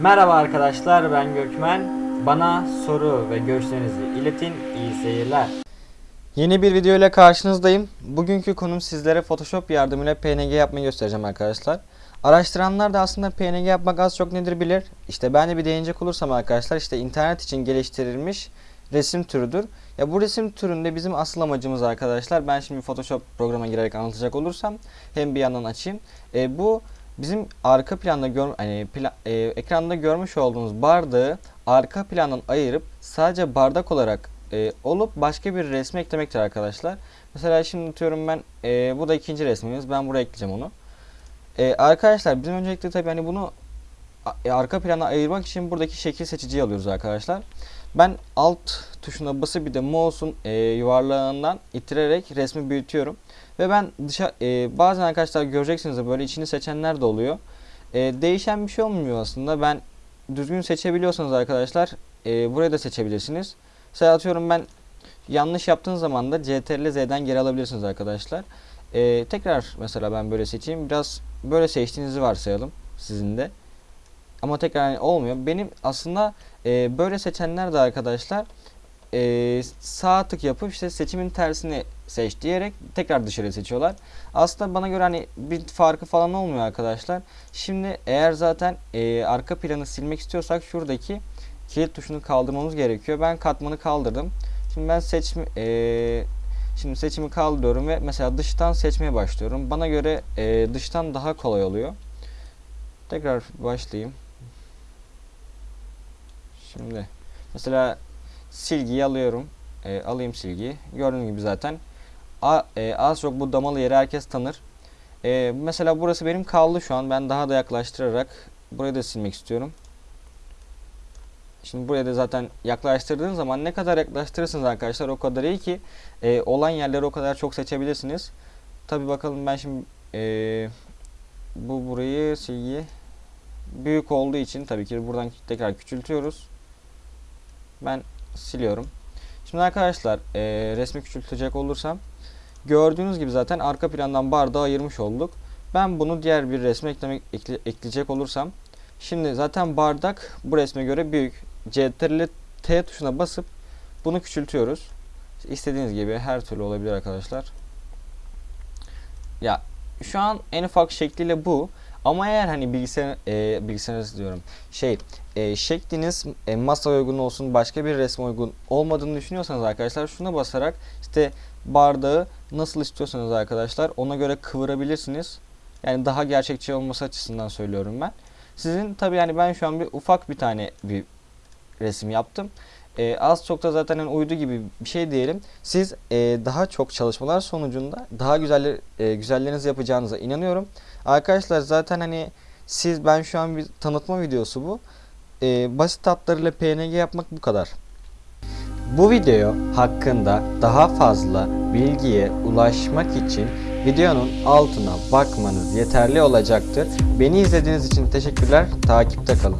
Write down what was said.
Merhaba arkadaşlar ben Gökmen. Bana soru ve görüşlerinizi iletin. İyi seyirler. Yeni bir video ile karşınızdayım. Bugünkü konum sizlere Photoshop yardımıyla PNG yapmayı göstereceğim arkadaşlar. Araştıranlar da aslında PNG yapmak az çok nedir bilir. İşte ben de bir değinecek olursam arkadaşlar işte internet için geliştirilmiş resim türüdür. Ya bu resim türünde bizim asıl amacımız arkadaşlar ben şimdi Photoshop programa girerek anlatacak olursam hem bir yandan açayım. E, bu bizim arka planda gör, hani pla- e, ekranda görmüş olduğunuz bardağı arka plandan ayırıp sadece bardak olarak e, olup başka bir resme eklemektir arkadaşlar. Mesela şimdi atıyorum ben e, bu da ikinci resmimiz. Ben buraya ekleyeceğim onu. E, arkadaşlar bizim öncelikle tabii hani bunu e, arka plana ayırmak için buradaki şekil seçiciyi alıyoruz arkadaşlar. Ben alt tuşuna basıp bir de mouse'un e, yuvarlağından ittirerek resmi büyütüyorum. Ve ben dışa e, bazen arkadaşlar göreceksiniz de böyle içini seçenler de oluyor. E, değişen bir şey olmuyor aslında. Ben düzgün seçebiliyorsanız arkadaşlar e, buraya da seçebilirsiniz. Mesela atıyorum ben yanlış yaptığınız zaman da CTRL Z'den geri alabilirsiniz arkadaşlar. E, tekrar mesela ben böyle seçeyim. Biraz böyle seçtiğinizi varsayalım sizin de. Ama tekrar olmuyor. Benim aslında e, böyle seçenler de arkadaşlar e, sağ tık yapıp işte seçimin tersini seç diyerek tekrar dışarı seçiyorlar. Aslında bana göre hani bir farkı falan olmuyor arkadaşlar. Şimdi eğer zaten e, arka planı silmek istiyorsak şuradaki kilit tuşunu kaldırmamız gerekiyor. Ben katmanı kaldırdım. Şimdi ben seçimi e, şimdi seçimi kaldırıyorum ve mesela dıştan seçmeye başlıyorum. Bana göre e, dıştan daha kolay oluyor. Tekrar başlayayım. Şimdi mesela silgiyi alıyorum. E, alayım silgiyi. Gördüğünüz gibi zaten A, e, az çok bu damalı yeri herkes tanır. E, mesela burası benim kaldı şu an. Ben daha da yaklaştırarak burayı da silmek istiyorum. Şimdi buraya da zaten yaklaştırdığın zaman ne kadar yaklaştırırsınız arkadaşlar o kadar iyi ki e, olan yerleri o kadar çok seçebilirsiniz. Tabi bakalım ben şimdi e, bu burayı silgi büyük olduğu için tabii ki buradan tekrar küçültüyoruz. Ben siliyorum. Şimdi arkadaşlar e, resmi küçültecek olursam gördüğünüz gibi zaten arka plandan bardağı ayırmış olduk. Ben bunu diğer bir resme eklemek ekle- ekleyecek olursam şimdi zaten bardak bu resme göre büyük. Ctrl T tuşuna basıp bunu küçültüyoruz. İstediğiniz gibi her türlü olabilir arkadaşlar. Ya şu an en ufak şekliyle bu. Ama eğer hani bilgisayar e, bilgisayarınız diyorum şey e, şekliniz e, masa uygun olsun başka bir resme uygun olmadığını düşünüyorsanız arkadaşlar şuna basarak işte bardağı nasıl istiyorsanız arkadaşlar ona göre kıvırabilirsiniz. Yani daha gerçekçi olması açısından söylüyorum ben. Sizin tabi yani ben şu an bir ufak bir tane bir resim yaptım. E, az çok da zaten hani uydu gibi bir şey diyelim. Siz e, daha çok çalışmalar sonucunda daha güzeller e, güzellerinizi yapacağınıza inanıyorum. Arkadaşlar zaten hani siz ben şu an bir tanıtma videosu bu. E, basit hatlarıyla PNG yapmak bu kadar. Bu video hakkında daha fazla bilgiye ulaşmak için videonun altına bakmanız yeterli olacaktır. Beni izlediğiniz için teşekkürler. Takipte kalın.